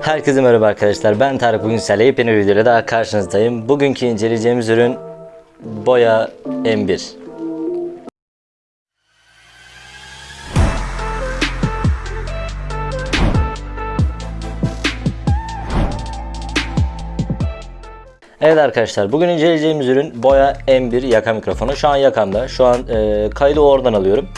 Herkese merhaba arkadaşlar. Ben Tarık bugün sizlerle yepyeni bir videoyla daha karşınızdayım. Bugünkü inceleyeceğimiz ürün Boya M1. Evet arkadaşlar bugün inceleyeceğimiz ürün Boya M1 yaka mikrofonu. Şu an yakamda. Şu an e, kaydı oradan alıyorum.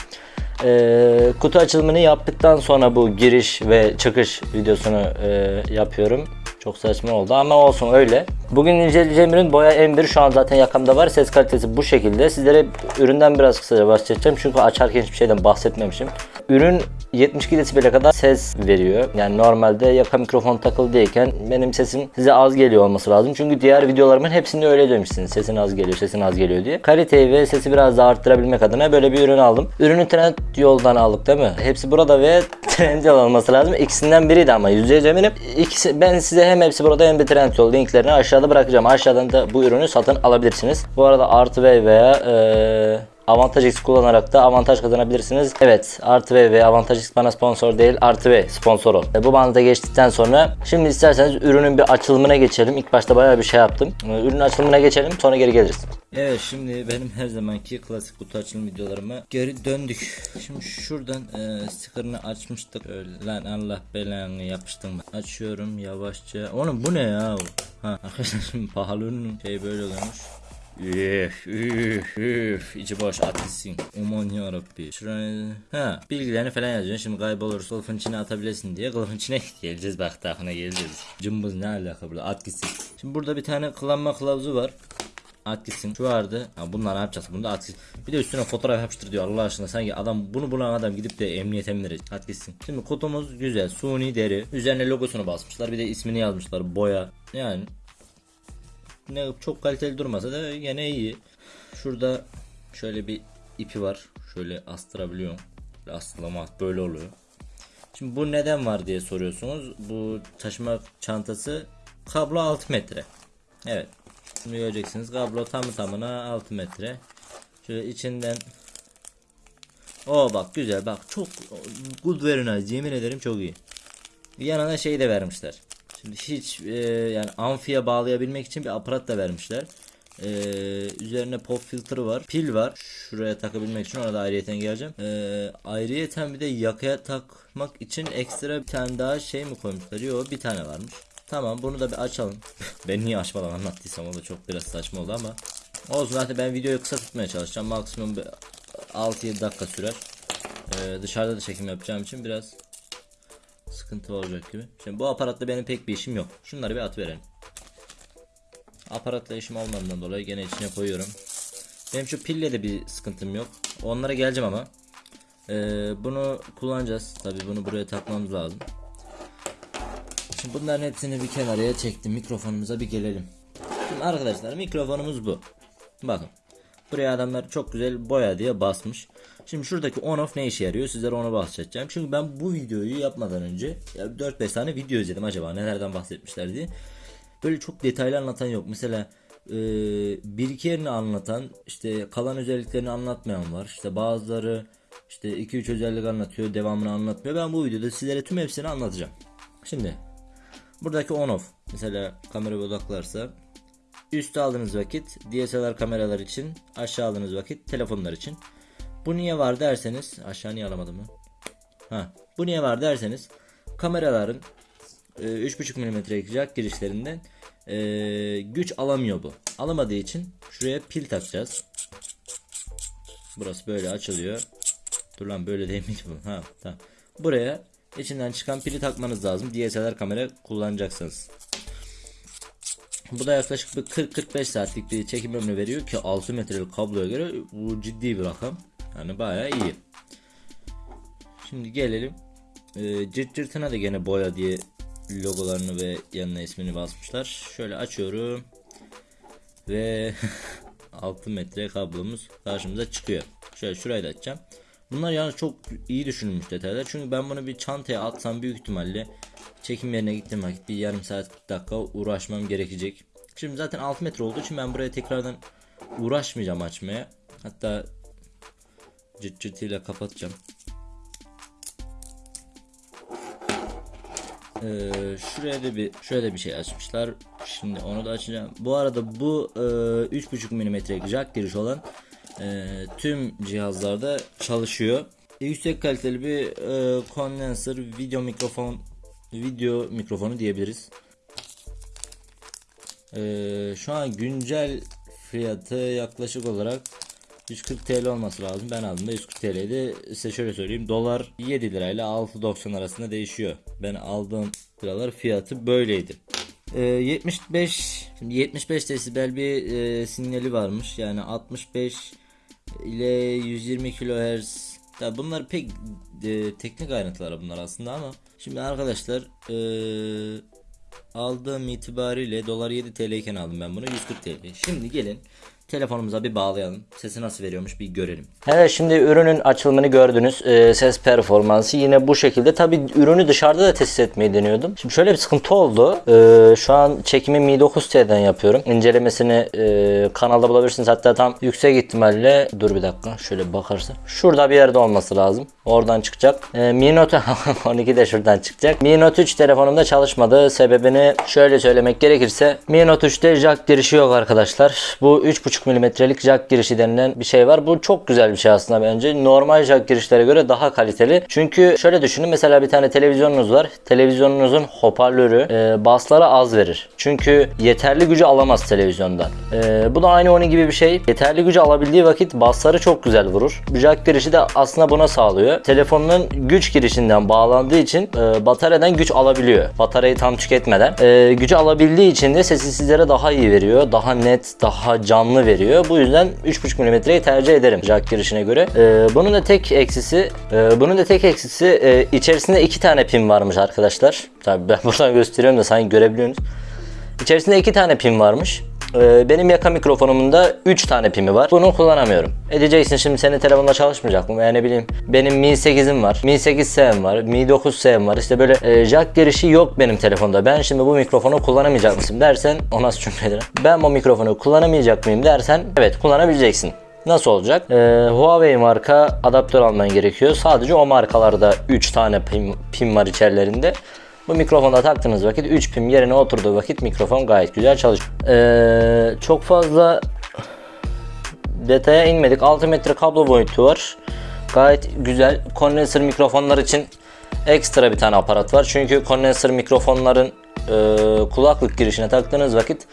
E, kutu açılımını yaptıktan sonra bu giriş ve çıkış videosunu e, yapıyorum. Çok saçma oldu ama olsun öyle. Bugün inceleyeceğim ürün Boya M1 şu an zaten yakamda var. Ses kalitesi bu şekilde. Sizlere üründen biraz kısaca bahsedeceğim. Çünkü açarken hiçbir şeyden bahsetmemişim. Ürün 72 desibel'e kadar ses veriyor. Yani normalde yaka mikrofon takılı değilken benim sesim size az geliyor olması lazım. Çünkü diğer videolarımın hepsinde öyle demişsiniz. Sesin az geliyor, sesin az geliyor diye. Kaliteyi ve sesi biraz daha arttırabilmek adına böyle bir ürün aldım. Ürünü trend yoldan aldık değil mi? Hepsi burada ve trend yol olması lazım. İkisinden biriydi ama yüzde eminim. İkisi, ben size hem hepsi burada hem de trend yol linklerini aşağıda bırakacağım. Aşağıdan da bu ürünü satın alabilirsiniz. Bu arada artı V veya eee Avantaj X kullanarak da avantaj kazanabilirsiniz. Evet Artı V ve Avantaj X bana sponsor değil Artı V sponsor ol. Bu bandı geçtikten sonra şimdi isterseniz ürünün bir açılımına geçelim. İlk başta bayağı bir şey yaptım. E, Ürünün açılımına geçelim sonra geri geliriz. Evet şimdi benim her zamanki klasik kutu açılım videolarıma geri döndük. Şimdi şuradan e, sticker'ını açmıştık. Öyle, lan Allah belanı yapıştım. Açıyorum yavaşça. Oğlum bu ne ya? Ha arkadaşlar şimdi pahalı ürünün şey böyle oluyormuş. Üf üf üf içi boş at gitsin. Aman yarabbi. Şuraya ha bilgilerini falan yazıyorsun. Şimdi kaybolursa kılıfın içine atabilirsin diye kılıfın içine geleceğiz bak takına geleceğiz. Cımbız ne alaka burada at gitsin. Şimdi burada bir tane kullanma kılavuzu var. At gitsin. Şu vardı. Ha bunlar ne yapacağız? Bunu da at gitsin. Bir de üstüne fotoğraf yapıştır diyor Allah aşkına. Sanki adam bunu bulan adam gidip de emniyete mi? At gitsin. Şimdi kutumuz güzel. Suni deri. Üzerine logosunu basmışlar. Bir de ismini yazmışlar. Boya. Yani ne çok kaliteli durmasa da yine iyi. Şurada şöyle bir ipi var. Şöyle astırabiliyorum. Astırlama böyle oluyor. Şimdi bu neden var diye soruyorsunuz. Bu taşıma çantası kablo 6 metre. Evet. Şimdi göreceksiniz kablo tamı tamına 6 metre. Şöyle içinden O bak güzel bak çok good very nice yemin ederim çok iyi. Yanına şey de vermişler. Şimdi hiç e, yani amfiye bağlayabilmek için bir aparat da vermişler. E, üzerine pop filtre var. Pil var. Şuraya takabilmek için ona da ayrıyeten geleceğim. E, ayrıyeten bir de yakaya takmak için ekstra bir tane daha şey mi koymuşlar? Yok bir tane varmış. Tamam bunu da bir açalım. ben niye açmadan anlattıysam o da çok biraz saçma oldu ama. Olsun zaten ben videoyu kısa tutmaya çalışacağım. Maksimum bir 6-7 dakika sürer. E, dışarıda da çekim yapacağım için biraz sıkıntı olacak gibi. Şimdi bu aparatta benim pek bir işim yok. Şunları bir at verelim. Aparatla işim olmadığından dolayı gene içine koyuyorum. Benim şu pille de bir sıkıntım yok. Onlara geleceğim ama. Ee, bunu kullanacağız. Tabi bunu buraya takmamız lazım. Şimdi bunların hepsini bir kenarıya çektim. Mikrofonumuza bir gelelim. Şimdi arkadaşlar mikrofonumuz bu. Bakın. Buraya adamlar çok güzel boya diye basmış. Şimdi şuradaki on off ne işe yarıyor sizlere onu bahsedeceğim. Çünkü ben bu videoyu yapmadan önce ya 4-5 tane video izledim acaba nelerden bahsetmişler diye. Böyle çok detaylı anlatan yok. Mesela e, bir iki yerini anlatan işte kalan özelliklerini anlatmayan var. İşte bazıları işte 2-3 özellik anlatıyor devamını anlatmıyor. Ben bu videoda sizlere tüm hepsini anlatacağım. Şimdi buradaki on off mesela kamera odaklarsa Üste aldığınız vakit DSLR kameralar için, aşağı aldığınız vakit telefonlar için. Bu niye var derseniz, aşağı niye alamadım mı? Ha, bu niye var derseniz kameraların e, 3.5 mm jack girişlerinden e, güç alamıyor bu. Alamadığı için şuraya pil takacağız. Burası böyle açılıyor. Dur lan böyle değil miydi bu? Ha, tamam. Buraya içinden çıkan pili takmanız lazım. DSLR kamera kullanacaksınız. Bu da yaklaşık bir 40-45 saatlik bir çekim ömrü veriyor ki 6 metrelik kabloya göre bu ciddi bir rakam. Yani bayağı iyi. Şimdi gelelim. E, cırt cırtına da gene boya diye logolarını ve yanına ismini basmışlar. Şöyle açıyorum. Ve 6 metre kablomuz karşımıza çıkıyor. Şöyle şurayı da açacağım. Bunlar yani çok iyi düşünülmüş detaylar. Çünkü ben bunu bir çantaya atsam büyük ihtimalle çekim yerine gittiğim vakit bir yarım saat 40 dakika uğraşmam gerekecek. Şimdi zaten 6 metre olduğu için ben buraya tekrardan uğraşmayacağım açmaya. Hatta cırt cırtıyla kapatacağım. Ee, şuraya da bir şöyle bir şey açmışlar. Şimdi onu da açacağım. Bu arada bu e, 3.5 mm'lik jack giriş olan e, tüm cihazlarda çalışıyor. E, yüksek kaliteli bir e, condenser video mikrofon video mikrofonu diyebiliriz. E, şu an güncel fiyatı yaklaşık olarak 140 TL olması lazım. Ben aldığımda 140 TL'ydi. Size şöyle söyleyeyim. Dolar 7 lirayla 6.90 arasında değişiyor. Ben aldığım liralar fiyatı böyleydi. Ee, 75 şimdi 75 desibel bir e, sinyali varmış. Yani 65 ile 120 kHz. Ya bunlar pek e, teknik ayrıntılar bunlar aslında ama şimdi arkadaşlar e, aldığım itibariyle dolar 7 TL iken aldım ben bunu 140 TL. Şimdi gelin telefonumuza bir bağlayalım. Sesi nasıl veriyormuş bir görelim. Evet şimdi ürünün açılımını gördünüz. Ee, ses performansı yine bu şekilde. Tabi ürünü dışarıda da test etmeyi deniyordum. Şimdi şöyle bir sıkıntı oldu. Ee, şu an çekimi Mi 9T'den yapıyorum. İncelemesini e, kanalda bulabilirsiniz. Hatta tam yüksek ihtimalle dur bir dakika şöyle bakarsın. Şurada bir yerde olması lazım. Oradan çıkacak. Ee, Mi Note 12 de şuradan çıkacak. Mi Note 3 telefonumda çalışmadı. Sebebini şöyle söylemek gerekirse Mi Note 3'te jack girişi yok arkadaşlar. Bu 3.5 milimetrelik jack girişi denilen bir şey var. Bu çok güzel bir şey aslında bence. Normal jack girişlere göre daha kaliteli. Çünkü şöyle düşünün mesela bir tane televizyonunuz var. Televizyonunuzun hoparlörü e, baslara az verir. Çünkü yeterli gücü alamaz televizyondan. E, bu da aynı onun gibi bir şey. Yeterli gücü alabildiği vakit basları çok güzel vurur. Jack girişi de aslında buna sağlıyor. Telefonun güç girişinden bağlandığı için e, bataryadan güç alabiliyor. Bataryayı tam tüketmeden. E, gücü alabildiği için de sesi sizlere daha iyi veriyor. Daha net, daha canlı veriyor. Bu yüzden 3.5 mm'yi tercih ederim jack girişine göre. E, bunun da tek eksisi e, bunun da tek eksisi e, içerisinde iki tane pin varmış arkadaşlar. Tabii ben buradan gösteriyorum da sanki görebiliyorsunuz. İçerisinde iki tane pin varmış. Ee, benim yaka mikrofonumun da 3 tane pimi var. Bunu kullanamıyorum. E şimdi senin telefonla çalışmayacak mı? Yani bileyim benim Mi 8'im var. Mi 8S'm var. Mi 9S'm var. İşte böyle e, jack girişi yok benim telefonda. Ben şimdi bu mikrofonu kullanamayacak mısın dersen o nasıl cümledir? Ben bu mikrofonu kullanamayacak mıyım dersen evet kullanabileceksin. Nasıl olacak? Ee, Huawei marka adaptör alman gerekiyor. Sadece o markalarda 3 tane pin, pin var içerilerinde. Bu mikrofona taktığınız vakit 3 pin yerine oturduğu vakit mikrofon gayet güzel çalışıyor. Ee, çok fazla detaya inmedik. 6 metre kablo boyutu var. Gayet güzel. Kondenser mikrofonlar için ekstra bir tane aparat var. Çünkü kondenser mikrofonların e, kulaklık girişine taktığınız vakit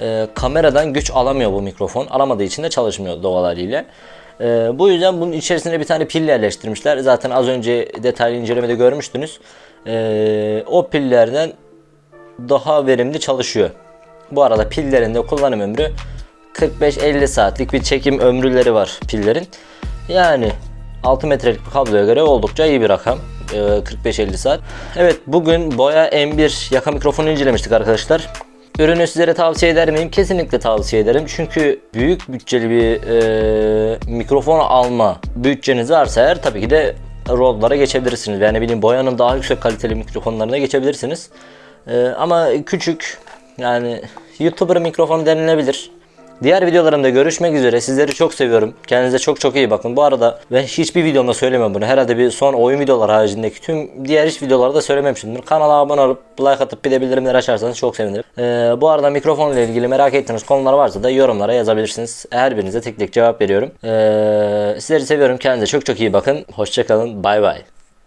e, kameradan güç alamıyor bu mikrofon. Alamadığı için de çalışmıyor doğal haliyle. E, bu yüzden bunun içerisine bir tane pil yerleştirmişler. Zaten az önce detaylı incelemede görmüştünüz. E, o pillerden daha verimli çalışıyor. Bu arada pillerin de kullanım ömrü 45-50 saatlik bir çekim ömrüleri var pillerin. Yani 6 metrelik bir kabloya göre oldukça iyi bir rakam. Ee, 45-50 saat. Evet bugün Boya M1 yaka mikrofonu incelemiştik arkadaşlar. Ürünü sizlere tavsiye eder miyim? Kesinlikle tavsiye ederim. Çünkü büyük bütçeli bir e, mikrofon alma bütçeniz varsa eğer tabii ki de Rode'lara geçebilirsiniz. Yani bileyim Boya'nın daha yüksek kaliteli mikrofonlarına geçebilirsiniz. E, ama küçük yani YouTuber mikrofon denilebilir. Diğer videolarımda görüşmek üzere. Sizleri çok seviyorum. Kendinize çok çok iyi bakın. Bu arada ben hiçbir videomda söylemem bunu. Herhalde bir son oyun videoları haricindeki tüm diğer hiç videolarda söylememişimdir. Kanala abone olup like atıp bir de bildirimleri açarsanız çok sevinirim. Ee, bu arada mikrofonla ilgili merak ettiğiniz konular varsa da yorumlara yazabilirsiniz. Her birinize tek tek cevap veriyorum. Ee, sizleri seviyorum. Kendinize çok çok iyi bakın. Hoşçakalın. Bay bay.